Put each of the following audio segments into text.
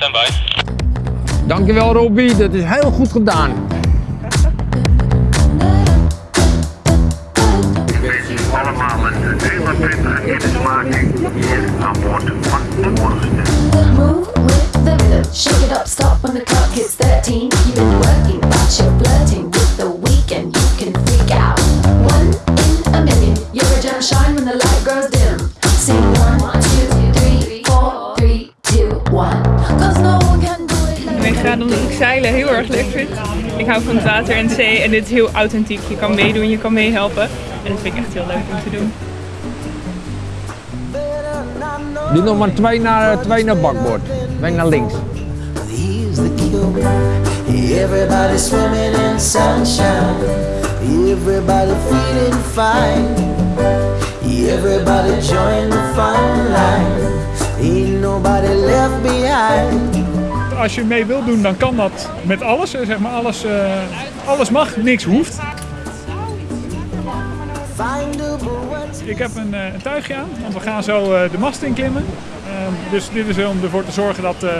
standby. Dankjewel Robbie, dat is heel goed gedaan. allemaal een 27 kennismaking hier aan boord van de rhythm, shake it up, stop when the clock hits 13. You've been working, but you're flirting with the weekend. You can freak out. One in a million, you're a gem shine when the light grows dim. Ga omdat ik zeilen heel erg leuk vind. Ik hou van het water en de zee en dit is heel authentiek. Je kan meedoen, je kan meehelpen. En dat vind ik echt heel leuk om te doen. Doe nog maar twee naar, twee naar bakboord. Twee naar links. Everybody swimming in sunshine. Everybody feeling fine. Everybody join the fun line. Ain't nobody left behind. Als je mee wilt doen, dan kan dat met alles. Zeg maar alles, eh, alles mag, niks hoeft. Ik heb een, eh, een tuigje aan, want we gaan zo eh, de mast inklimmen. Ehm, dus dit is om ervoor te zorgen dat, eh,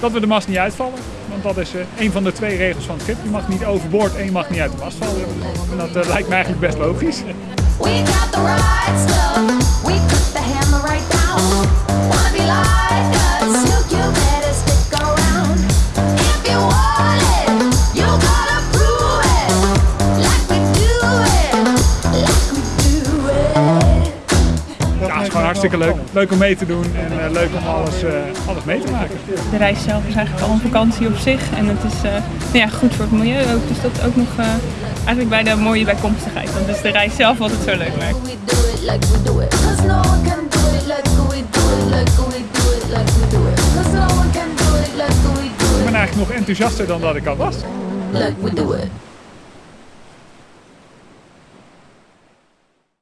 dat we de mast niet uitvallen. Want dat is eh, een van de twee regels van het schip. Je mag niet overboord en je mag niet uit de mast vallen. En dat eh, lijkt me eigenlijk best logisch. Is gewoon hartstikke leuk. Leuk om mee te doen en eh, leuk om alles, eh, alles mee te maken. De reis zelf is eigenlijk al een vakantie op zich. En het is eh, nou ja, goed voor het milieu ook. Dus dat is ook nog eh, eigenlijk bij de mooie bijkomstigheid. Want dus de reis zelf wat het zo leuk maakt. Ik ben eigenlijk nog enthousiaster dan dat ik al was. Like we do it.